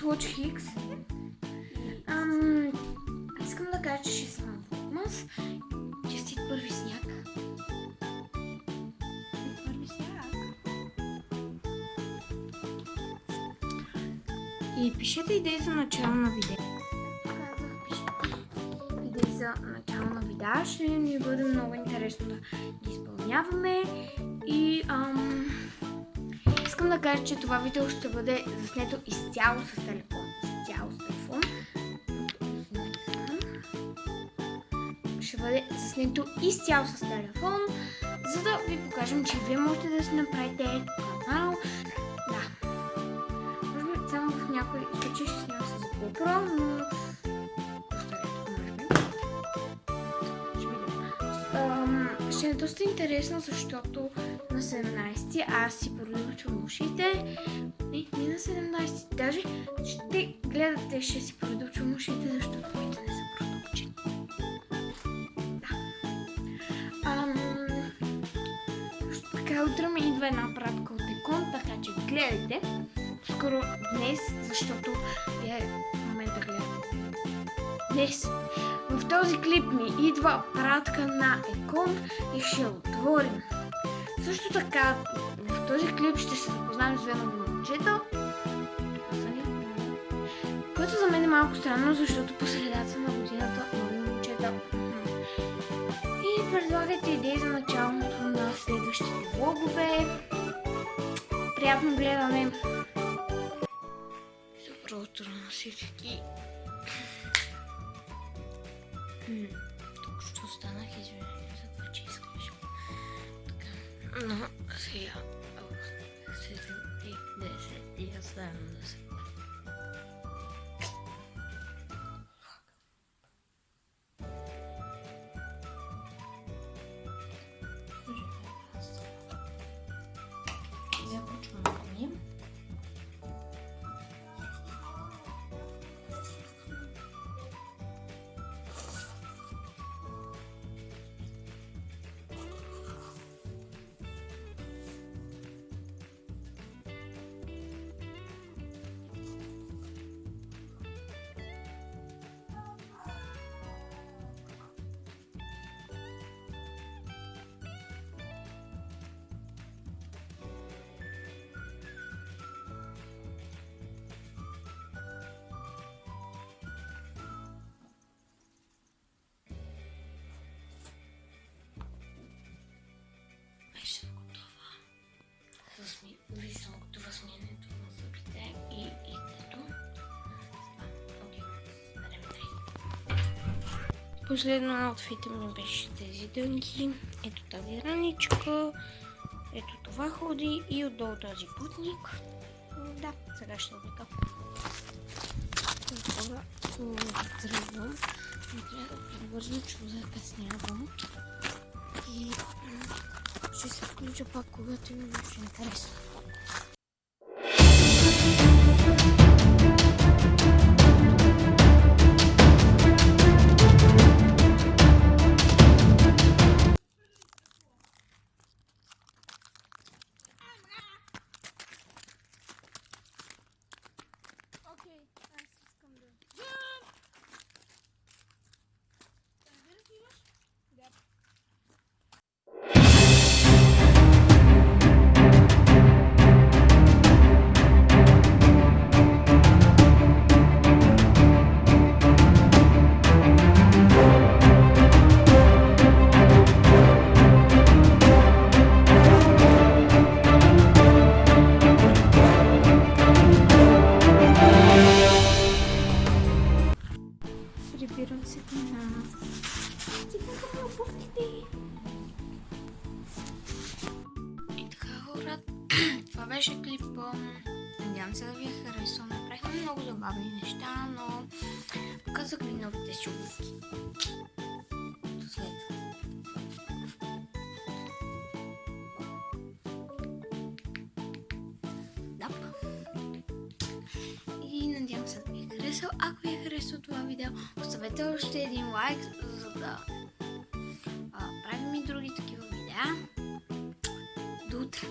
вие сте с Watch Hicks. Ам, искам да кажа, че ще съм Вогмас. Честит първи сняг. Първи сняг. И пишете идеи за начало на видео. Казах, пишете идеи за начало на видео. Ще ни бъде много интересно да ги изпълняваме. И ам, да кажа, че това видео ще бъде заснето изцяло с телефон. Изцяло с телефон. Ще бъде заснето изцяло с телефон, за да ви покажем, че вие можете да си направите канал. Да. Може би само в някои случаи ще снимам с GoPro, но. Ще е доста интересно, защото на 17 аз си продължавам ушите. Не, не на 17, даже ще гледате, ще си продължавам ушите, защото моите не са също така утре ми идва една пратка от Екон, така че гледайте. Скоро днес, защото вие в момента гледате. Днес в този клип ми идва пратка на Екон и ще отворим. Също така, този клип ще се запознаем с две нови момчета. Което за мен е малко странно, защото по средата на годината нови момчета. И предлагайте идеи за началото на следващите влогове. Приятно гледане! Добро утро на всички! М, Тук що станах, извинявай за това, че искаш. Но сега... Friends. Ми... Вече съм готова на зъбите и идето. Последно аутфита ми беше тези дънки. Ето тази раничка. Ето това ходи и отдолу този путник. Да, сега ще облека. Това тръгвам. Не трябва да прибързам, че закъснявам. И ще се включа пак, когато има нещо интересно. Беше клипа. Надявам се да ви е харесал. Направихме много забавни неща, но показах ви новите. Да. И надявам се да ви е харесал. Ако ви е харесал това видео, оставете още един лайк, за да правим и други такива видеа. До утре!